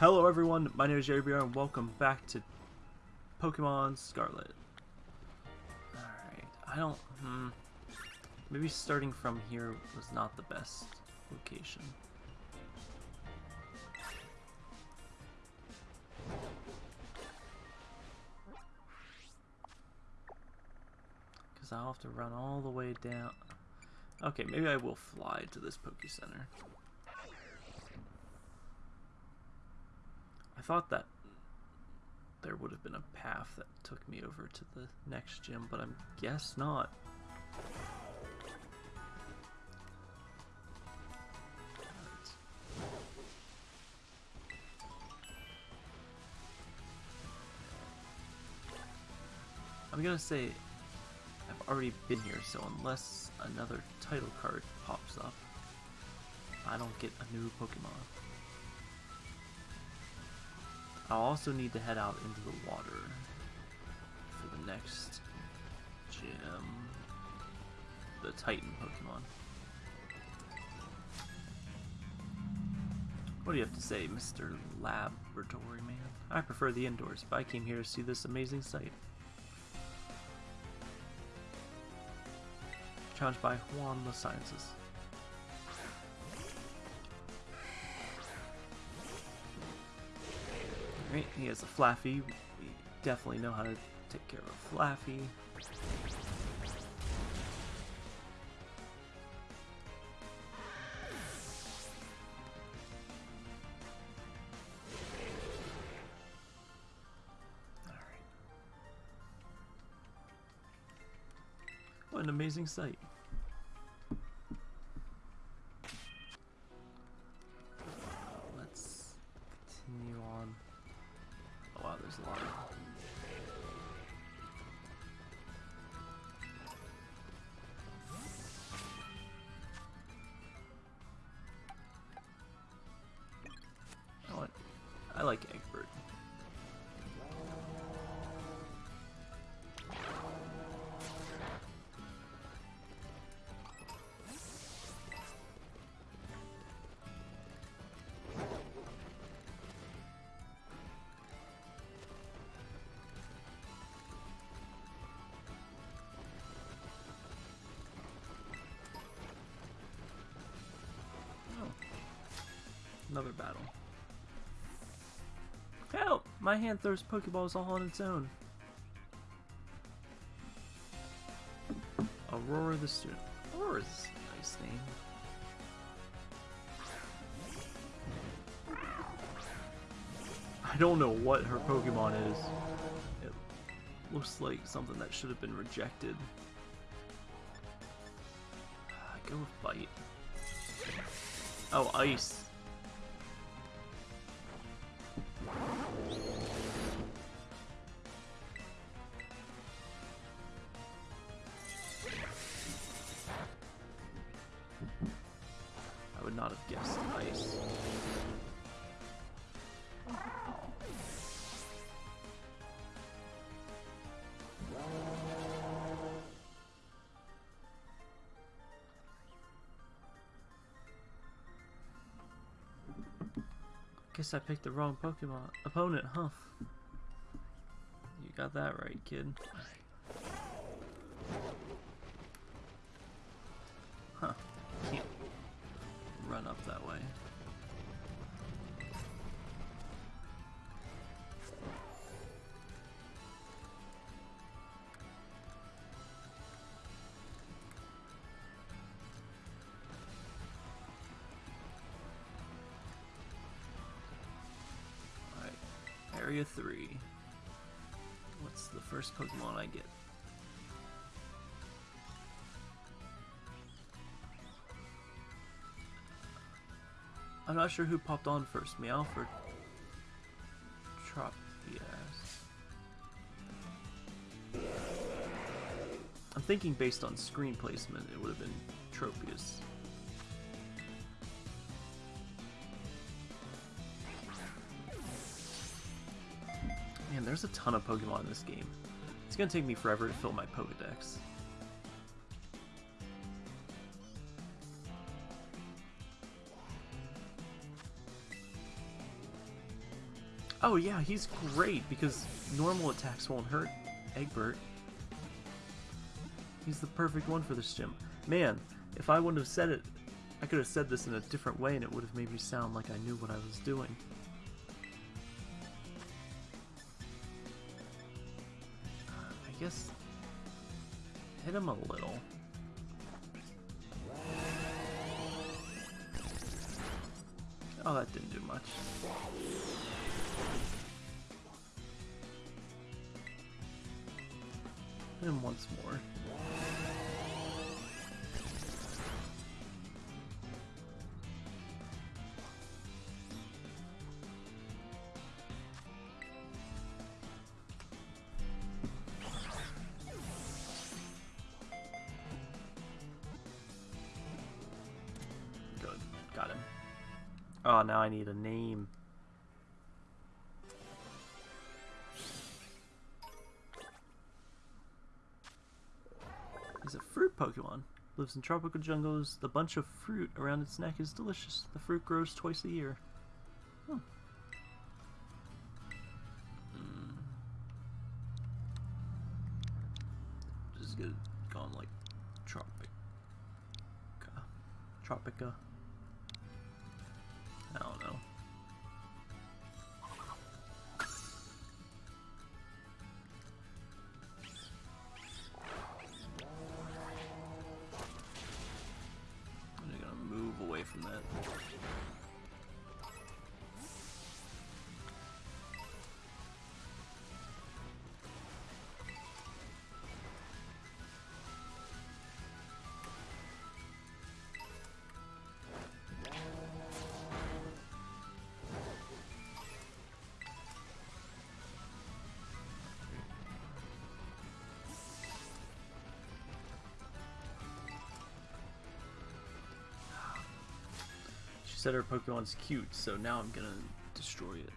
Hello everyone, my name is Jerry Bear and welcome back to Pokemon Scarlet. Alright, I don't... Hmm, maybe starting from here was not the best location. Because I'll have to run all the way down... Okay, maybe I will fly to this Poke Center. I thought that there would have been a path that took me over to the next gym, but I guess not. I'm gonna say I've already been here, so unless another title card pops up, I don't get a new Pokemon. I'll also need to head out into the water for the next gym. The Titan Pokemon. What do you have to say, Mr. Laboratory Man? I prefer the indoors, but I came here to see this amazing sight. Challenged by Juan the Sciences. He has a Flaaffy. We definitely know how to take care of Flaaffy. Alright. What an amazing sight. My hand throws Pokeballs all on its own. Aurora the Student. Aurora's a nice name. I don't know what her Pokemon is. It looks like something that should have been rejected. I go with Bite. Oh, Ice. Not have ice. Guess I picked the wrong Pokemon opponent, huh? You got that right, kid. I get? I'm not sure who popped on first, Meowth or Tropius. I'm thinking based on screen placement, it would have been Tropius. Man, there's a ton of Pokemon in this game. It's gonna take me forever to fill my Pokedex. Oh yeah, he's great because normal attacks won't hurt Egbert. He's the perfect one for this gym. Man, if I wouldn't have said it, I could have said this in a different way and it would have made me sound like I knew what I was doing. Hit him a little. Oh, that didn't do much. Him once more. I need a name. He's a fruit Pokemon. Lives in tropical jungles. The bunch of fruit around its neck is delicious. The fruit grows twice a year. Said her Pokemon's cute, so now I'm gonna destroy it.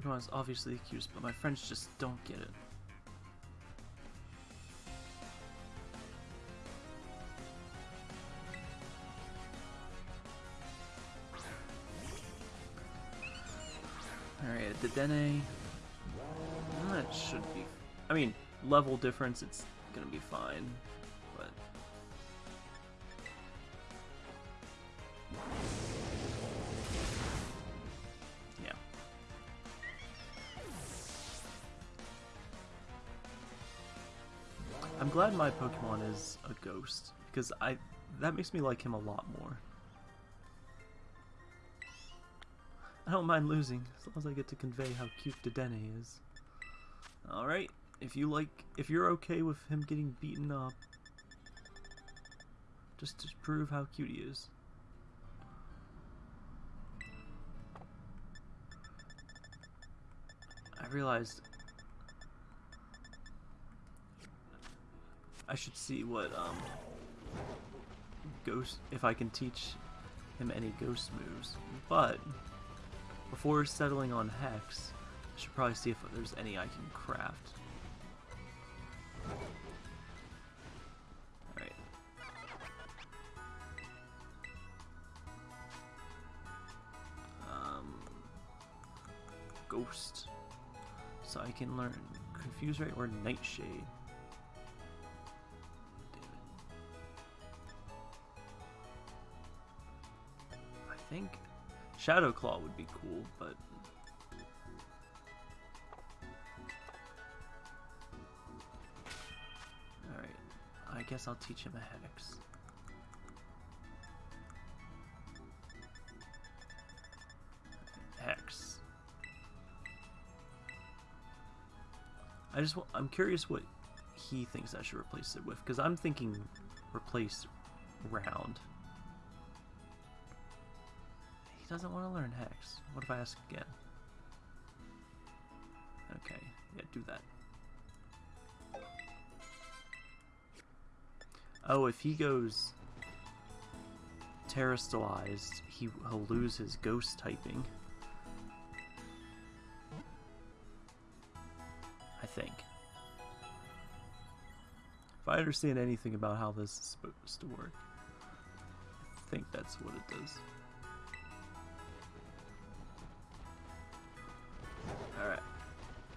Pokemon's obviously the cutest, but my friends just don't get it. Dene. That should be. I mean, level difference, it's gonna be fine. But. Yeah. I'm glad my Pokemon is a ghost, because I that makes me like him a lot more. I don't mind losing, as long as I get to convey how cute Dedenne is. Alright, if you like, if you're okay with him getting beaten up, just to prove how cute he is. I realized I should see what, um, ghost, if I can teach him any ghost moves, but before settling on Hex, I should probably see if there's any I can craft. Alright. Um, Ghost. So I can learn Confuse Ray or Nightshade. Shadow Claw would be cool, but Alright. I guess I'll teach him a hex. Hex. I just I'm curious what he thinks I should replace it with, because I'm thinking replace round. Doesn't want to learn Hex. What if I ask again? Okay, yeah, do that. Oh, if he goes terastallized, he, he'll lose his ghost typing. I think. If I understand anything about how this is supposed to work, I think that's what it does.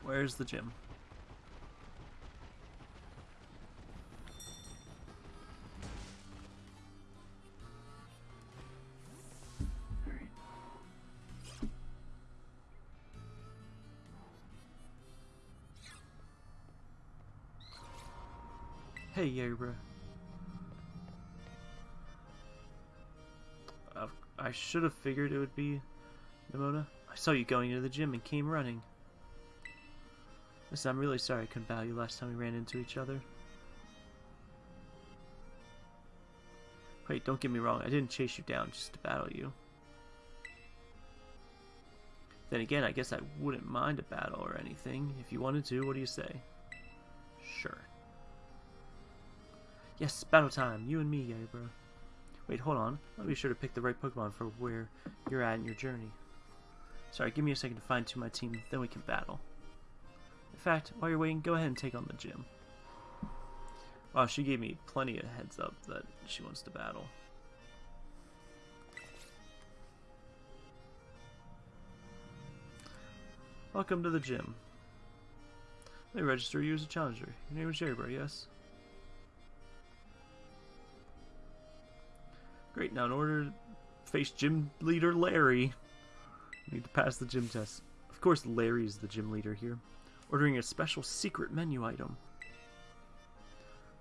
Where's the gym? Hey, Yabra. Uh, I should have figured it would be Nemona. I saw you going into the gym and came running. Listen, I'm really sorry I couldn't battle you last time we ran into each other. Wait, don't get me wrong, I didn't chase you down just to battle you. Then again, I guess I wouldn't mind a battle or anything. If you wanted to, what do you say? Sure. Yes, battle time. You and me, Yabra. Wait, hold on. I'll be sure to pick the right Pokemon for where you're at in your journey. Sorry, give me a second to find tune my team, then we can battle. Fact, while you're waiting, go ahead and take on the gym. Wow, she gave me plenty of heads up that she wants to battle. Welcome to the gym. Let me register you as a challenger. Your name is Jerry yes? Great, now in order to face gym leader Larry, you need to pass the gym test. Of course Larry's the gym leader here. Ordering a special secret menu item.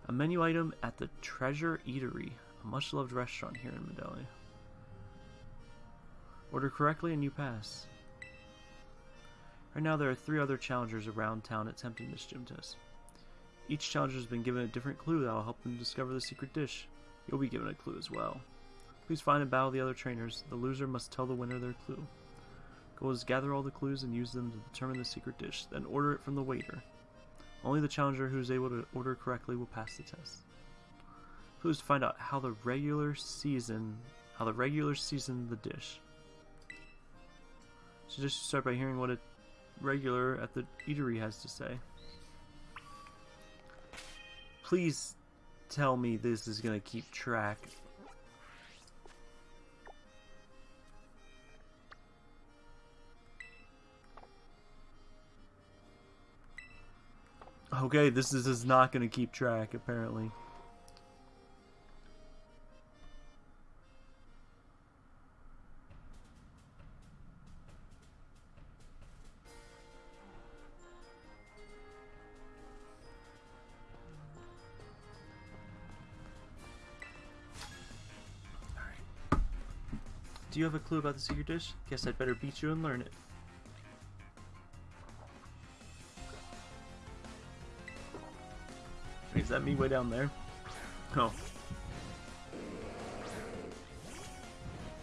A menu item at the Treasure Eatery, a much-loved restaurant here in Medali. Order correctly and you pass. Right now there are three other challengers around town attempting this gym test. Each challenger has been given a different clue that will help them discover the secret dish. You'll be given a clue as well. Please find and battle the other trainers. The loser must tell the winner their clue. Is gather all the clues and use them to determine the secret dish, then order it from the waiter. Only the challenger who is able to order correctly will pass the test. Clues to find out how the regular season how the regular season the dish. So just start by hearing what a regular at the eatery has to say. Please tell me this is gonna keep track. Okay, this is, is not gonna keep track, apparently. Do you have a clue about the secret dish? Guess I'd better beat you and learn it. That me way down there? Oh.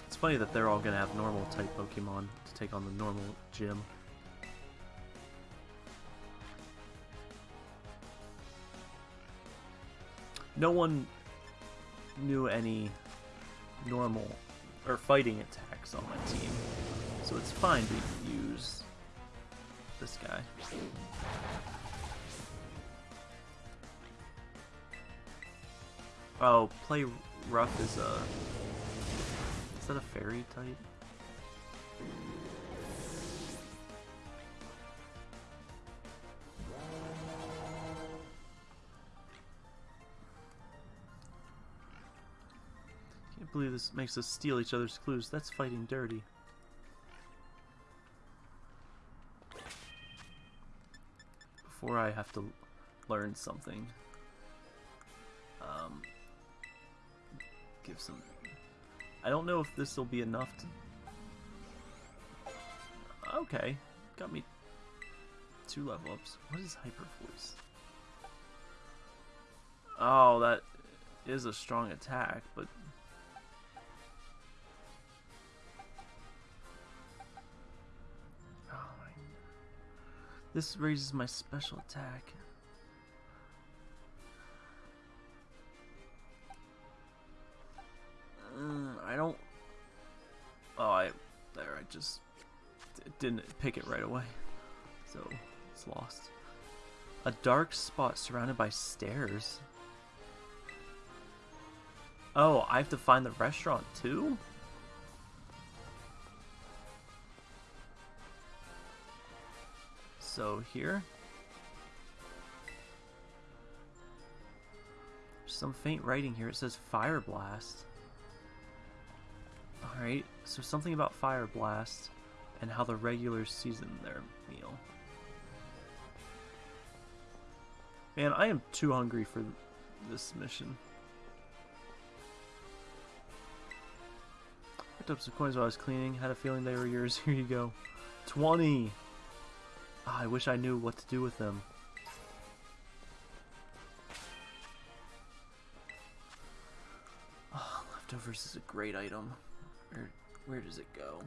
It's funny that they're all gonna have normal type Pokemon to take on the normal gym. No one knew any normal or fighting attacks on my team. So it's fine to use this guy. Oh, play rough is a... Is that a fairy type? Can't believe this makes us steal each other's clues. That's fighting dirty. Before I have to learn something. Give some... I don't know if this will be enough to... Okay, got me two level ups. What is Hyper Voice? Oh, that is a strong attack, but... Oh my... This raises my special attack. Just... Didn't pick it right away. So, it's lost. A dark spot surrounded by stairs. Oh, I have to find the restaurant too? So here? some faint writing here. It says Fire Blast. Alright, so something about Fire Blast and how the regulars season their meal. Man, I am too hungry for this mission. Picked up some coins while I was cleaning. Had a feeling they were yours. Here you go. 20! Oh, ah, I wish I knew what to do with them. Oh, leftovers is a great item. Where, where does it go?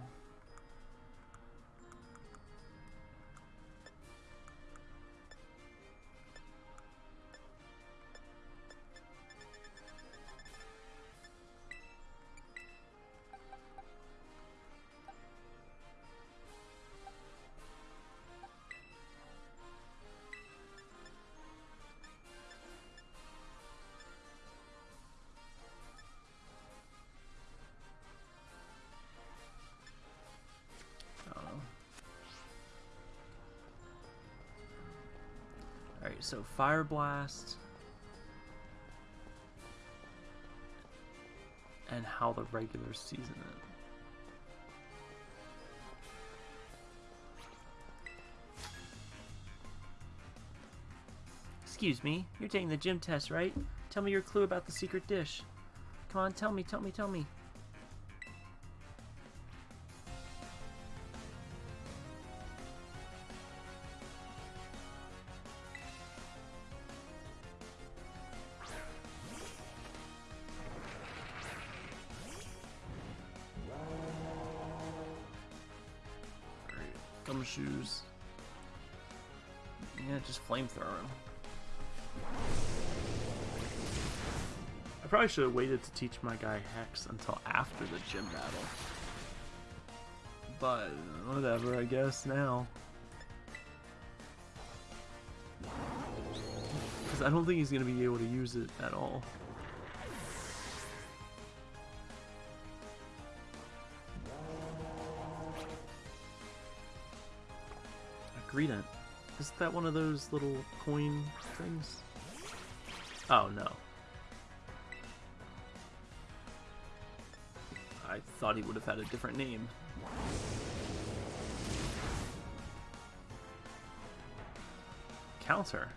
So Fire Blast. And how the regular season it. Excuse me, you're taking the gym test, right? Tell me your clue about the secret dish. Come on, tell me, tell me, tell me. Flamethrower him. I probably should have waited to teach my guy Hex until after the gym battle. But, whatever, I guess, now. Because I don't think he's going to be able to use it at all. Greedent. Isn't that one of those little coin things? Oh, no. I thought he would have had a different name. Counter.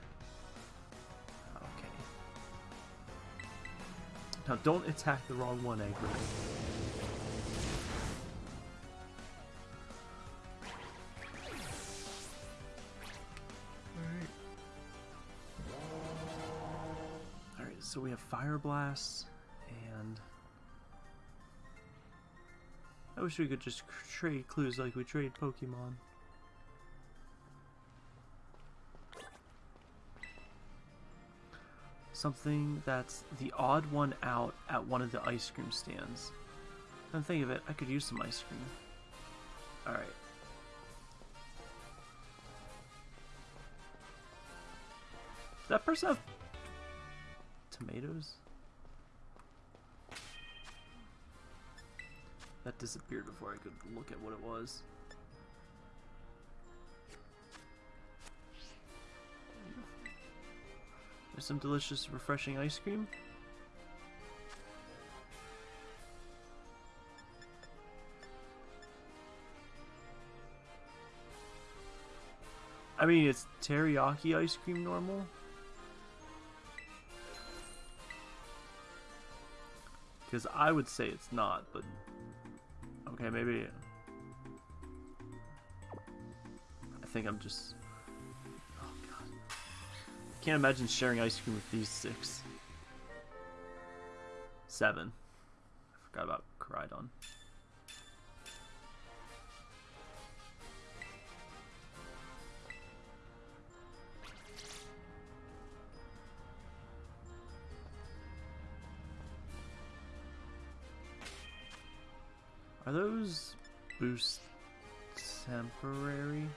Okay. Now don't attack the wrong one, Egbert. So we have Fire Blast, and... I wish we could just trade clues like we trade Pokemon. Something that's the odd one out at one of the ice cream stands. Come think of it, I could use some ice cream. Alright. That person have tomatoes? That disappeared before I could look at what it was. There's some delicious, refreshing ice cream. I mean, it's teriyaki ice cream normal. Because I would say it's not, but... Okay, maybe... I think I'm just... Oh, God. I can't imagine sharing ice cream with these six. Seven. I forgot about Koraidon. boost temporary.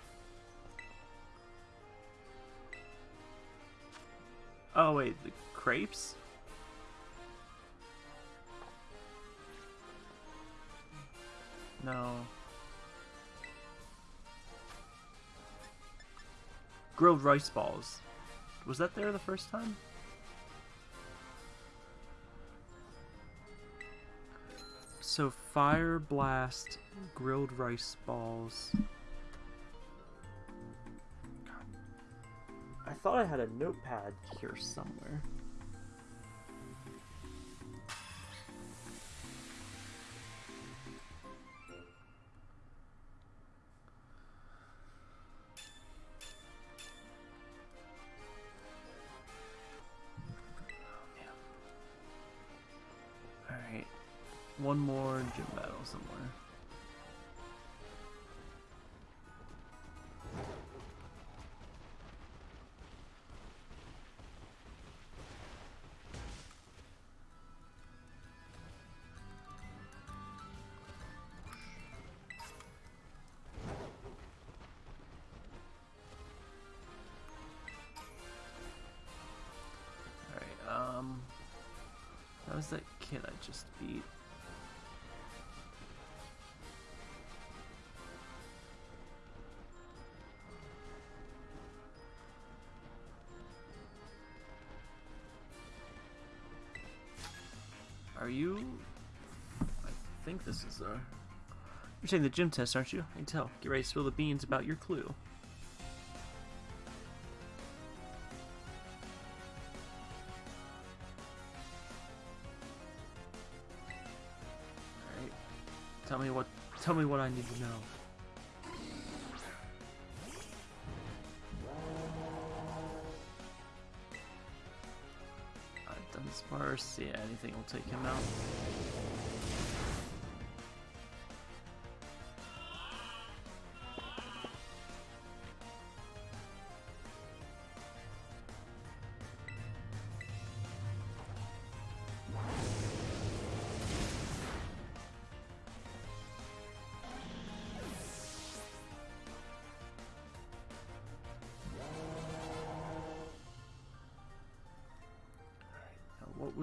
Oh wait, the crepes? No. Grilled rice balls. Was that there the first time? So fire blast, grilled rice balls. I thought I had a notepad here somewhere. Was that kid I just beat. Are you... I think this is a... You're taking the gym test, aren't you? I can tell. Get ready to spill the beans about your clue. Tell me what I need to know. Dunsparce, yeah, anything will take him out.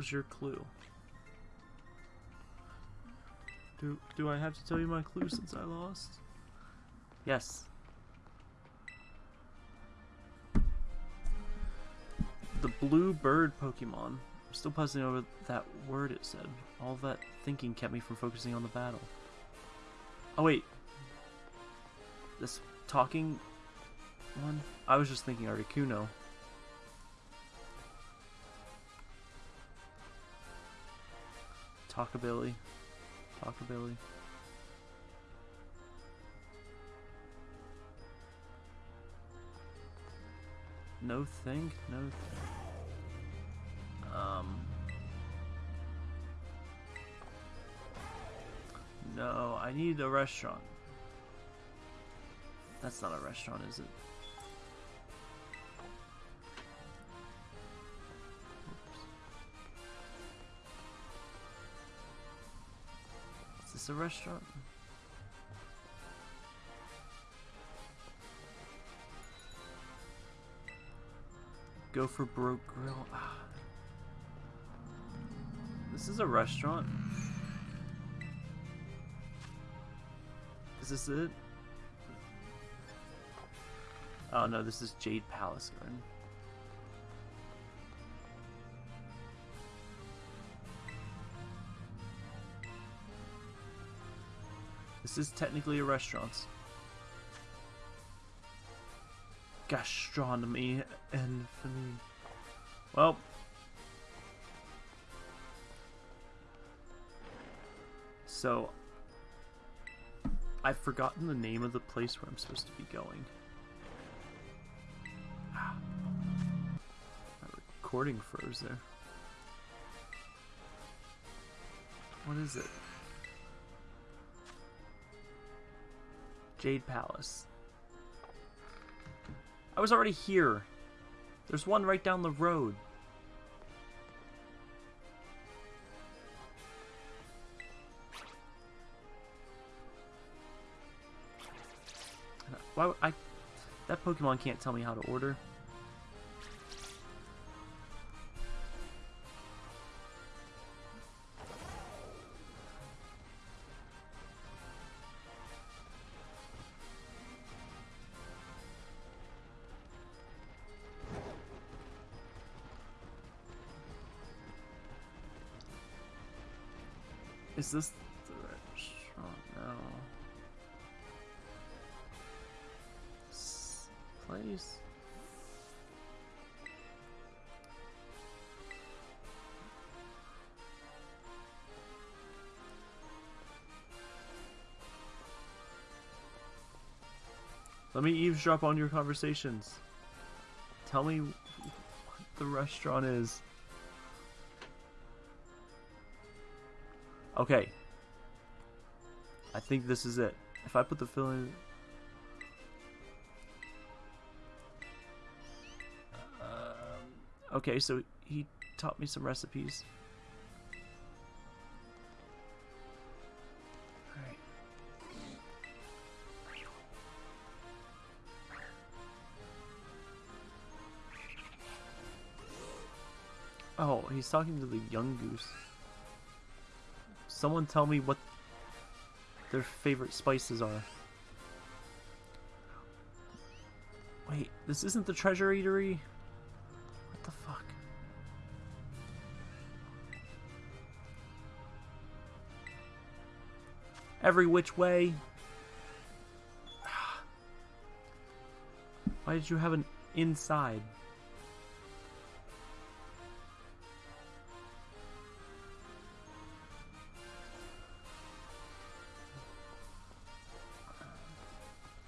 Was your clue? Do do I have to tell you my clue since I lost? Yes. The blue bird Pokemon. I'm still puzzling over that word it said. All that thinking kept me from focusing on the battle. Oh wait. This talking one? I was just thinking Articuno. Talkabilly. Talkabilly. No think? No think. Um. No, I need a restaurant. That's not a restaurant, is it? A restaurant? Go for broke grill. Ah. This is a restaurant. Is this it? Oh no, this is Jade Palace Garden. This is technically a restaurant. Gastronomy and Well. So, I've forgotten the name of the place where I'm supposed to be going. Ah. My recording froze there. What is it? Jade Palace. I was already here. There's one right down the road. Why I that Pokemon can't tell me how to order. Is this the restaurant? No. Place? Let me eavesdrop on your conversations. Tell me what the restaurant is. Okay. I think this is it. If I put the filling... Um, okay, so he taught me some recipes. Alright. Oh, he's talking to the young goose. Someone tell me what their favorite spices are. Wait, this isn't the treasure eatery? What the fuck? Every which way. Why did you have an inside?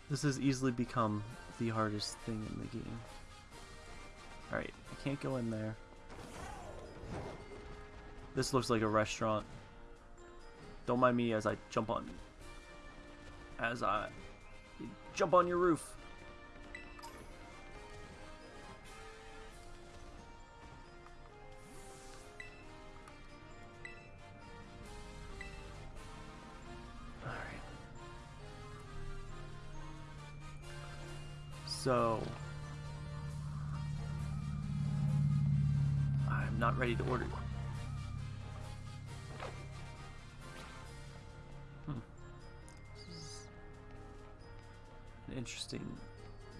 This has easily become the hardest thing in the game. Alright, I can't go in there. This looks like a restaurant. Don't mind me as I jump on... As I... Jump on your roof! Not ready to order. Hmm. Is an interesting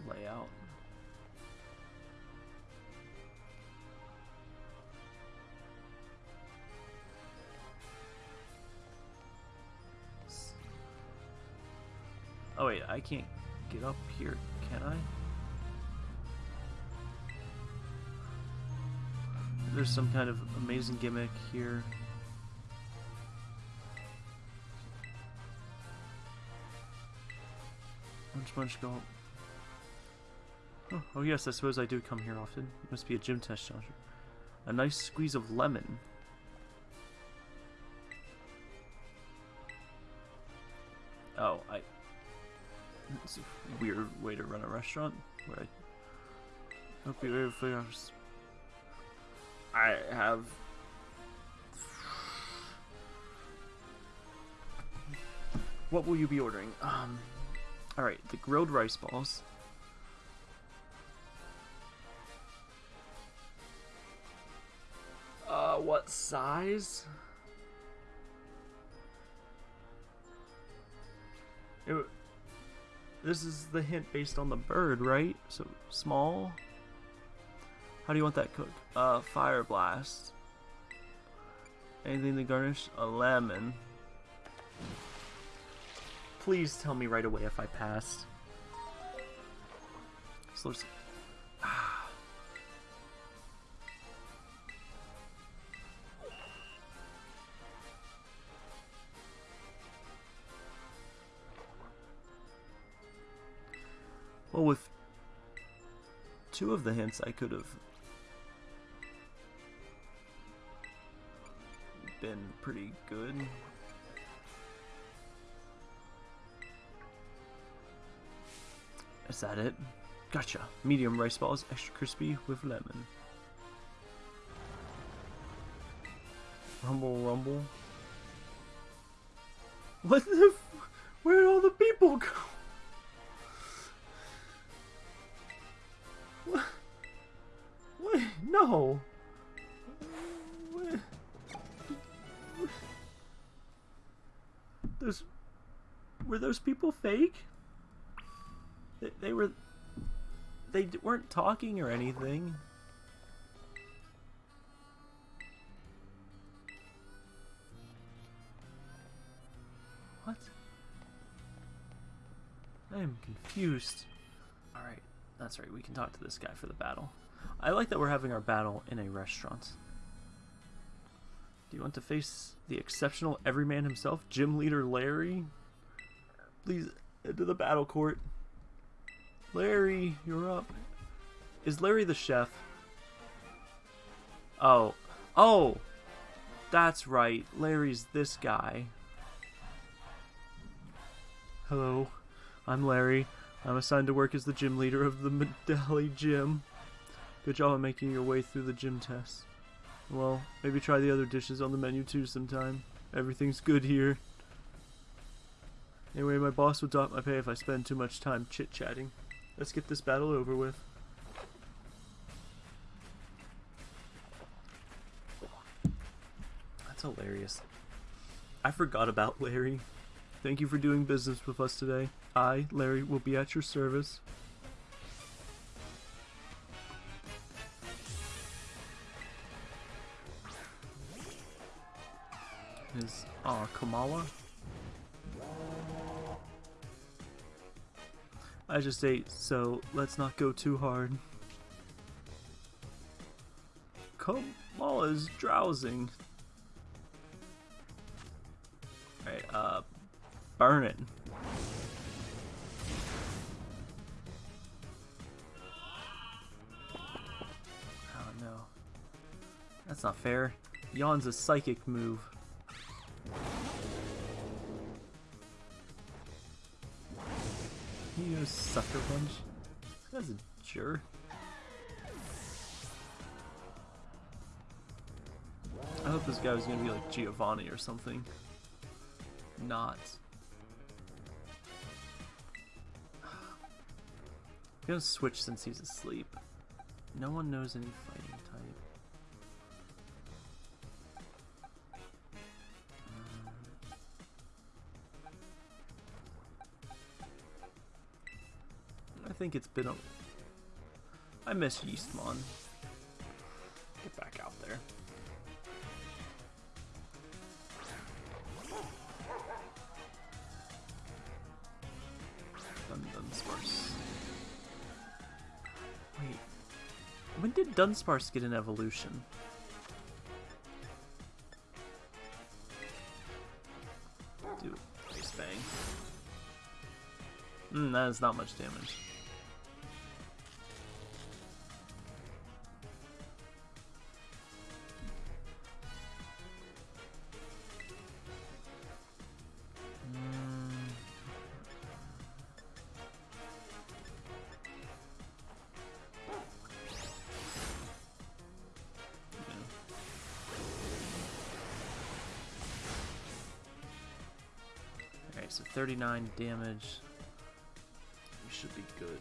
layout. Oh wait, I can't get up here, can I? There's some kind of amazing gimmick here. Munch munch go. Oh, oh yes, I suppose I do come here often. It must be a gym test challenger. A nice squeeze of lemon. Oh, I... It's a weird way to run a restaurant, where I... Hope you're able to figure out... I have... What will you be ordering? Um... Alright, the grilled rice balls. Uh, what size? It, this is the hint based on the bird, right? So, small? How do you want that cooked? Uh, fire blast. Anything to garnish? A lemon. Please tell me right away if I passed. So. Well, with two of the hints, I could have been pretty good. Is that it? Gotcha. Medium rice balls, extra crispy with lemon. Rumble, rumble. What the? Where'd all the people go? What? What? No. those people fake? They, they were... They weren't talking or anything. What? I am confused. Alright, that's right, we can talk to this guy for the battle. I like that we're having our battle in a restaurant. Do you want to face the exceptional everyman himself, gym leader Larry? Please, into the battle court. Larry, you're up. Is Larry the chef? Oh. Oh! That's right. Larry's this guy. Hello. I'm Larry. I'm assigned to work as the gym leader of the Medali Gym. Good job on making your way through the gym test. Well, maybe try the other dishes on the menu too sometime. Everything's good here. Anyway, my boss will dock my pay if I spend too much time chit-chatting. Let's get this battle over with. That's hilarious. I forgot about Larry. Thank you for doing business with us today. I, Larry, will be at your service. Is uh, Komala? I just ate, so let's not go too hard. Komala's drowsing. Alright, uh, burn it. Oh no. That's not fair. Yawn's a psychic move. Goes sucker punch. That's a jerk. I hope this guy was gonna be like Giovanni or something. Not. I'm gonna switch since he's asleep. No one knows any fighting think it's been a... I miss Yeastmon. Get back out there. Dun Dunsparce. Wait. When did Dunsparce get an evolution? Do Ice Fang. Hmm, that is not much damage. 39 damage. We should be good.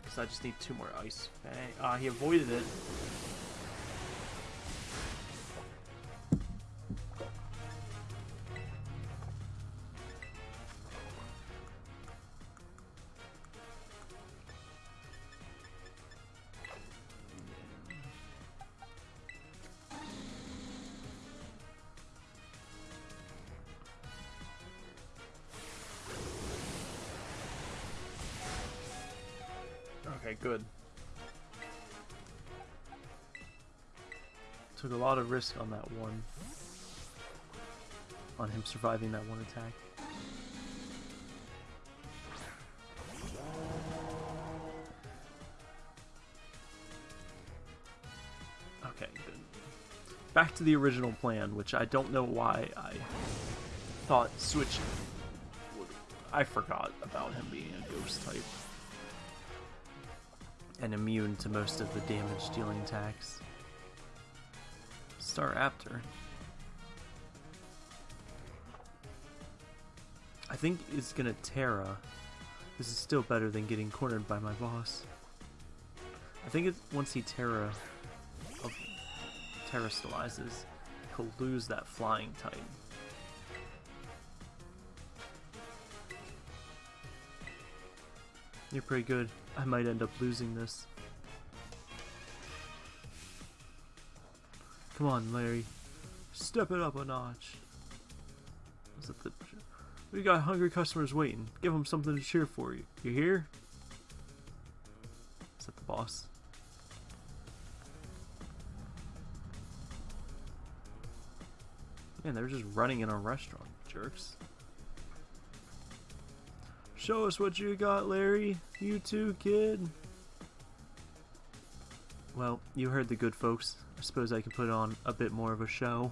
Because I just need two more ice. Bang. Ah, he avoided it. Okay, good. Took a lot of risk on that one. On him surviving that one attack. Okay, good. Back to the original plan, which I don't know why I thought switching would... I forgot about him being a ghost type and immune to most of the damage dealing attacks. Staraptor. I think it's gonna Tera. This is still better than getting cornered by my boss. I think it's once he Tera oh, of Terastallizes, he'll lose that flying type. You're pretty good. I might end up losing this. Come on, Larry. Step it up a notch. The We got hungry customers waiting. Give them something to cheer for you. You hear? Is that the boss? Man, they're just running in a restaurant, jerks. Show us what you got, Larry. You too, kid. Well, you heard the good folks. I suppose I can put on a bit more of a show.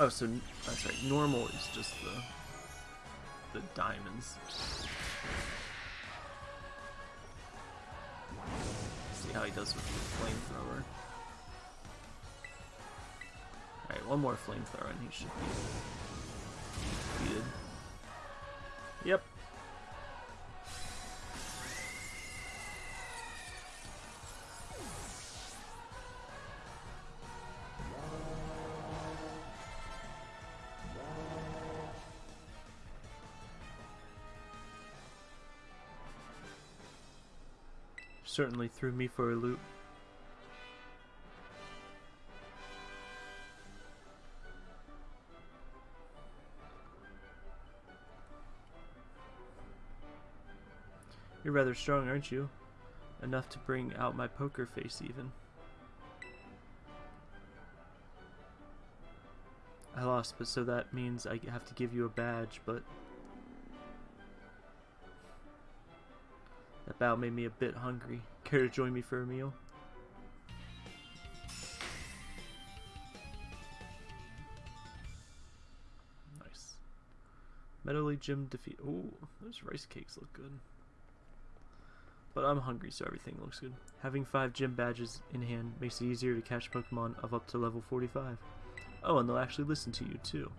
Oh, so that's oh, right. Normal is just the the diamonds. See how he does with the flamethrower. Alright, one more flamethrower and he should be defeated. Yep. Certainly threw me for a loop. You're rather strong, aren't you? Enough to bring out my poker face, even. I lost, but so that means I have to give you a badge, but... bout made me a bit hungry. Care to join me for a meal? Nice. Medali Gym defeat. Ooh, those rice cakes look good. But I'm hungry, so everything looks good. Having five gym badges in hand makes it easier to catch Pokemon of up to level 45. Oh, and they'll actually listen to you, too.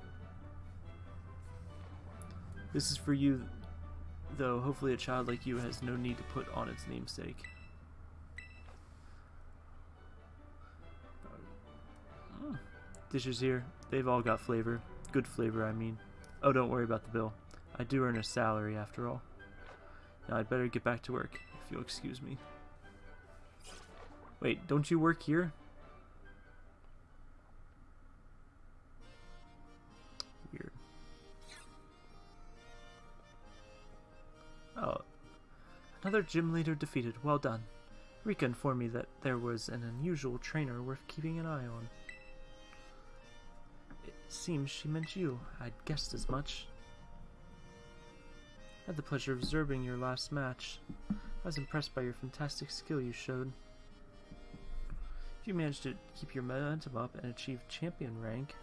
This is for you, though hopefully a child like you has no need to put on its namesake. Mm. Dishes here, they've all got flavor. Good flavor, I mean. Oh, don't worry about the bill. I do earn a salary, after all. Now I'd better get back to work if you'll excuse me. Wait, don't you work here? Another gym leader defeated. Well done. Rika informed me that there was an unusual trainer worth keeping an eye on. It seems she meant you. I'd guessed as much. I had the pleasure of observing your last match. I was impressed by your fantastic skill you showed. If you managed to keep your momentum up and achieve champion rank,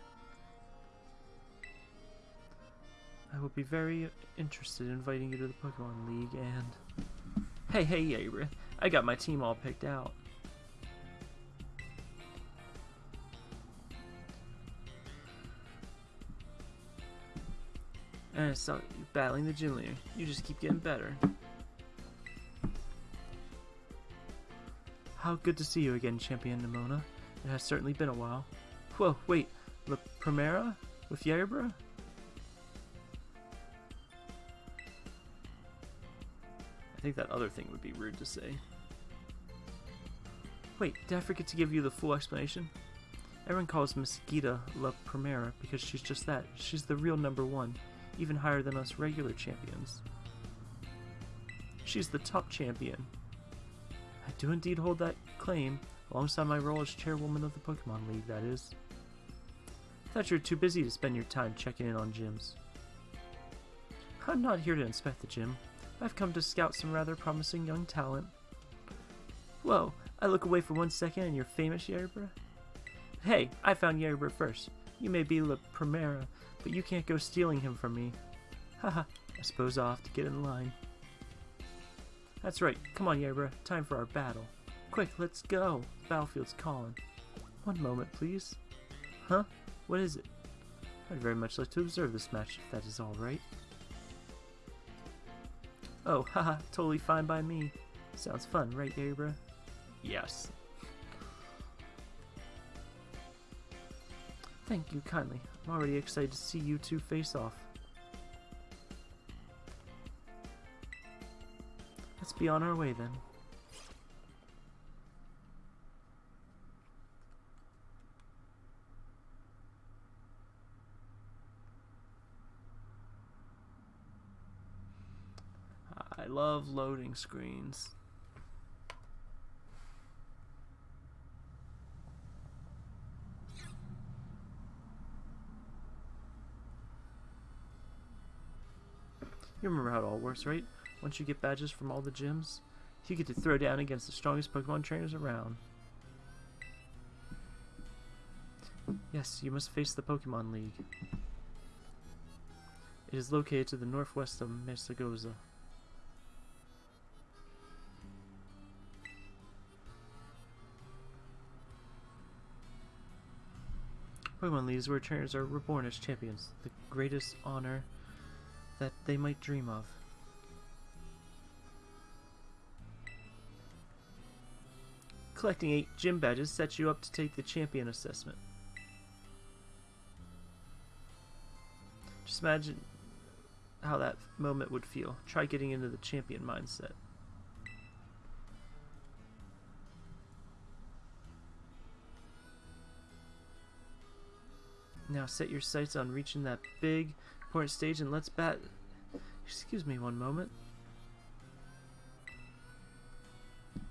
I will be very interested in inviting you to the Pokemon League and... Hey, hey, Abra, I got my team all picked out. Eh, and I saw you battling the gym leader. You just keep getting better. How good to see you again, Champion Nemona. It has certainly been a while. Whoa, wait, La Primera? With Yerbra? I think that other thing would be rude to say. Wait, did I forget to give you the full explanation? Everyone calls Miss Geeta La Primera because she's just that. She's the real number one even higher than us regular champions. She's the top champion. I do indeed hold that claim, alongside my role as chairwoman of the Pokemon League, that is. I thought you were too busy to spend your time checking in on gyms. I'm not here to inspect the gym. I've come to scout some rather promising young talent. Whoa, I look away for one second and you're famous, Yerbra? Hey, I found Yerbra first. You may be La Primera, but you can't go stealing him from me. Haha, I suppose I'll have to get in line. That's right, come on Yerbra, time for our battle. Quick, let's go! The battlefield's calling. One moment, please. Huh? What is it? I'd very much like to observe this match, if that is alright. Oh, haha, totally fine by me. Sounds fun, right, Abra? Yes. Thank you kindly. I'm already excited to see you two face off. Let's be on our way then. Love loading screens. You remember how it all works, right? Once you get badges from all the gyms, you get to throw down against the strongest Pokemon trainers around. Yes, you must face the Pokemon League. It is located to the northwest of Mesagoza. Pokemon League is where trainers are reborn as champions, the greatest honor that they might dream of. Collecting 8 gym badges sets you up to take the champion assessment. Just imagine how that moment would feel. Try getting into the champion mindset. Now set your sights on reaching that big, important stage and let's bat... Excuse me one moment.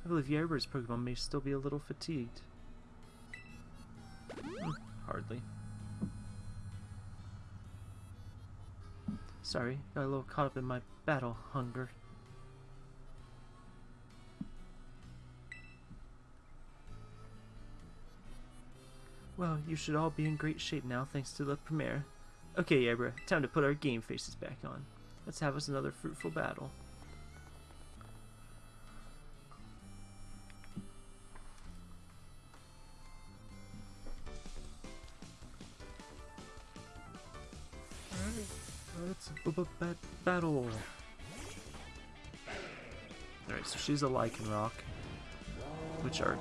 I believe Yerber's Pokemon may still be a little fatigued. Hmm, hardly. Sorry, got a little caught up in my battle hunger. Well, you should all be in great shape now thanks to the premiere. Okay, Abra, time to put our game faces back on. Let's have us another fruitful battle. Let's battle. Alright, so she's a Lycanroc, which are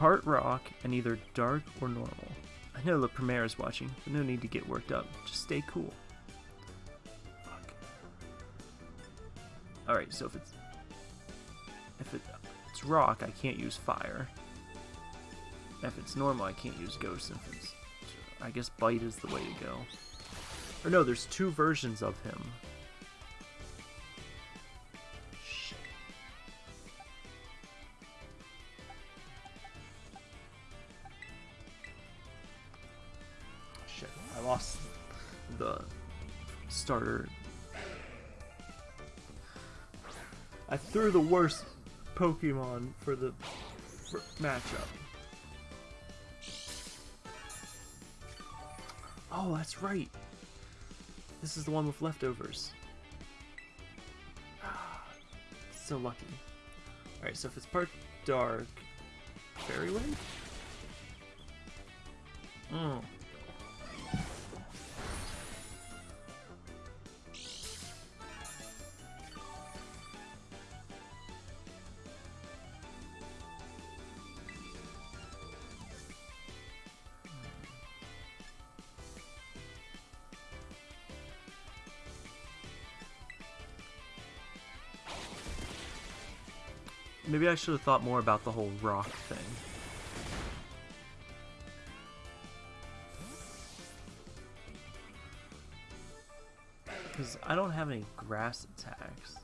part rock and either dark or normal. I know the Premier is watching, but no need to get worked up. Just stay cool. Alright, so if it's if it, it's rock, I can't use fire. If it's normal, I can't use ghost. If it's, I guess bite is the way to go. Or no, there's two versions of him. Threw the worst Pokemon for the for matchup. Oh, that's right. This is the one with leftovers. so lucky. Alright, so if it's part dark... Fairy Wave? Oh. Hmm. I should have thought more about the whole rock thing. Because I don't have any grass attacks.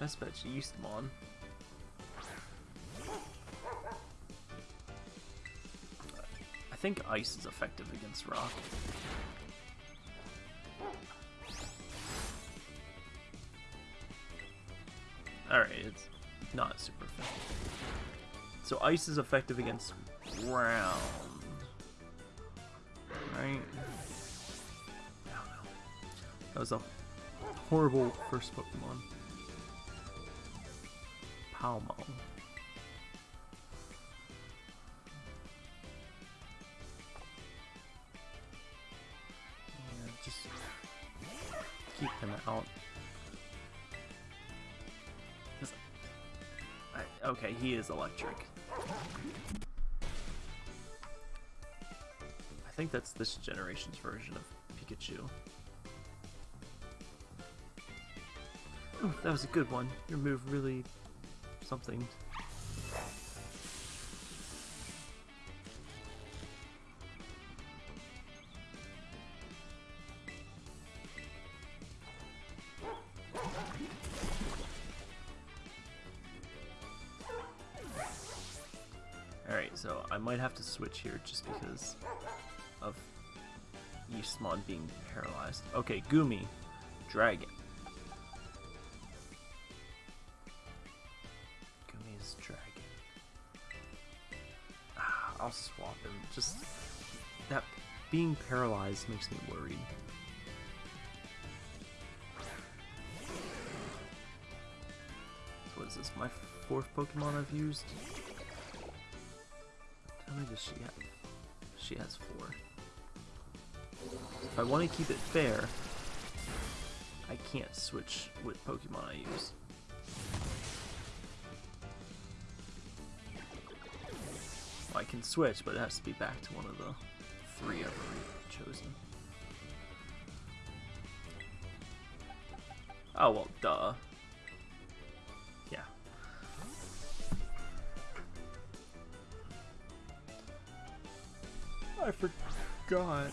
Best bet Yeastmon. I think ice is effective against rock. Alright, it's not super effective. So ice is effective against ground. Right? That was a horrible first Pokemon. Palmo. is electric. I think that's this generation's version of Pikachu. Oh, that was a good one. Your move really... something. Switch here just because of Yeastmon being paralyzed. Okay, Goomy, Dragon. Goomy is Dragon. Ah, I'll swap him. Just that being paralyzed makes me worried. What is this? My fourth Pokemon I've used? Does she have? She has four. If I want to keep it fair, I can't switch what Pokemon I use. Well, I can switch, but it has to be back to one of the three I've already chosen. Oh, well, duh. I forgot.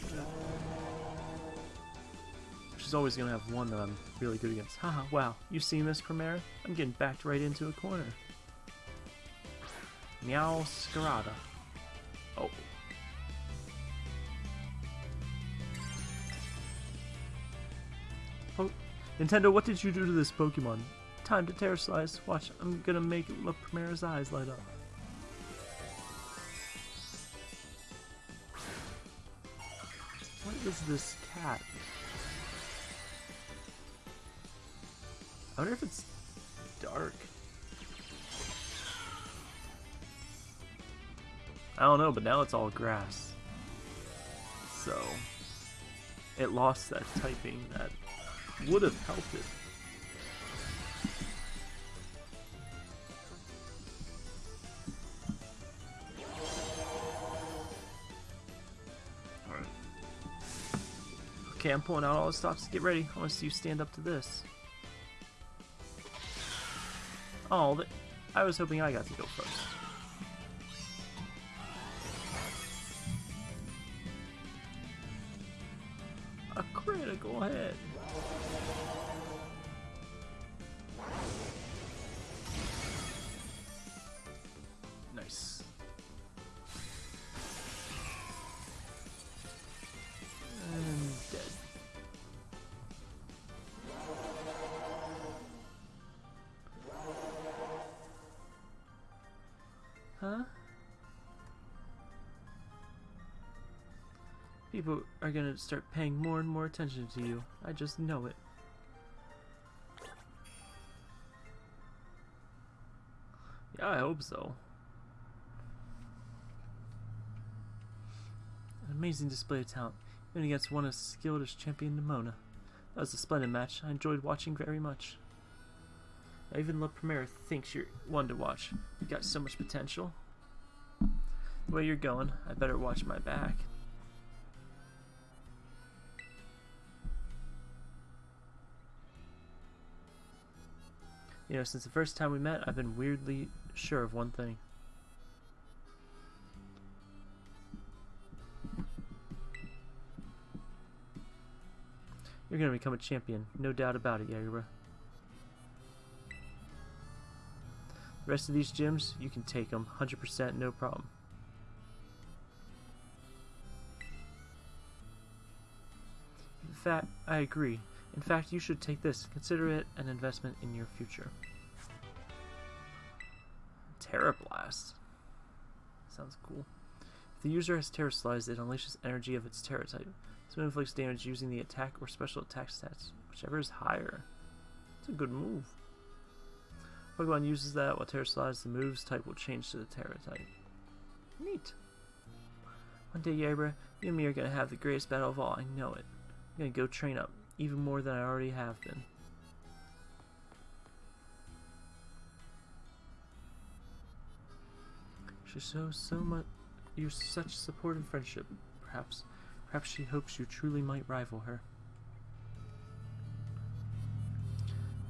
She's always gonna have one that I'm really good against. Haha, wow. You seen this, Primaire? I'm getting backed right into a corner. Meowscarada. Oh. Oh, Nintendo, what did you do to this Pokemon? Time to Terastallize. Watch, I'm gonna make Primera's eyes light up. Is this cat? I wonder if it's dark. I don't know, but now it's all grass. So, it lost that typing that would have helped it. Okay, I'm pulling out all the stops. To get ready. I want to see you stand up to this. Oh, I was hoping I got to go first. People are gonna start paying more and more attention to you. I just know it. Yeah, I hope so. An amazing display of talent, even against one as skilled as Champion Nemona. That was a splendid match. I enjoyed watching very much. Even La Primera thinks you're one to watch. You've got so much potential. Way you're going, I better watch my back. You know, since the first time we met, I've been weirdly sure of one thing. You're gonna become a champion, no doubt about it, Yagura. The rest of these gyms, you can take them 100% no problem. Fact, I agree. In fact, you should take this. Consider it an investment in your future. Tera Blast. Sounds cool. If the user has Terastallized, it unleashes energy of its Tera type. So it inflicts damage using the attack or special attack stats, whichever is higher. It's a good move. Pokemon uses that while Terastallized, the move's type will change to the Tera type. Neat. One day, Yabra, you and me are going to have the greatest battle of all. I know it. I'm to go train up, even more than I already have been. She shows so much, you such support and friendship. Perhaps, perhaps she hopes you truly might rival her.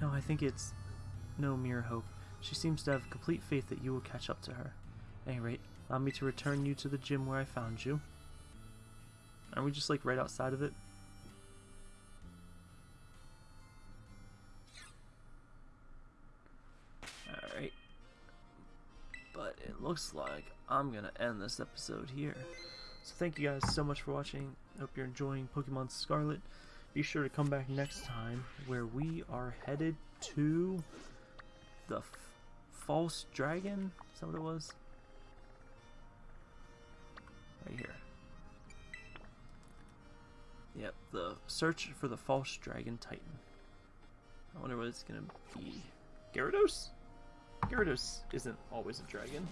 No, I think it's no mere hope. She seems to have complete faith that you will catch up to her. At any rate, allow me to return you to the gym where I found you. Aren't we just like right outside of it? Looks like I'm gonna end this episode here. So thank you guys so much for watching. Hope you're enjoying Pokemon Scarlet. Be sure to come back next time where we are headed to the False Dragon? Is that what it was? Right here. Yep, the search for the False Dragon Titan. I wonder what it's gonna be. Gyarados? Gyarados isn't always a dragon.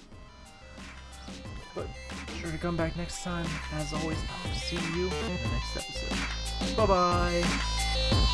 But be sure to come back next time. As always, I'll see you in the next episode. Bye bye!